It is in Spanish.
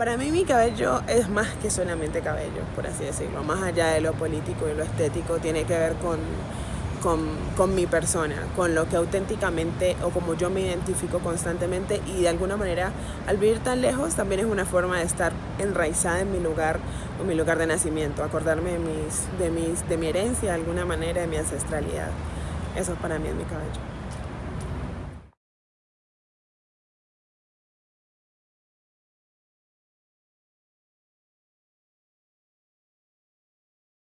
Para mí mi cabello es más que solamente cabello, por así decirlo. Más allá de lo político y lo estético, tiene que ver con, con, con, mi persona, con lo que auténticamente o como yo me identifico constantemente y de alguna manera al vivir tan lejos también es una forma de estar enraizada en mi lugar o mi lugar de nacimiento, acordarme de, mis, de, mis, de mi herencia de alguna manera, de mi ancestralidad. Eso para mí es mi cabello.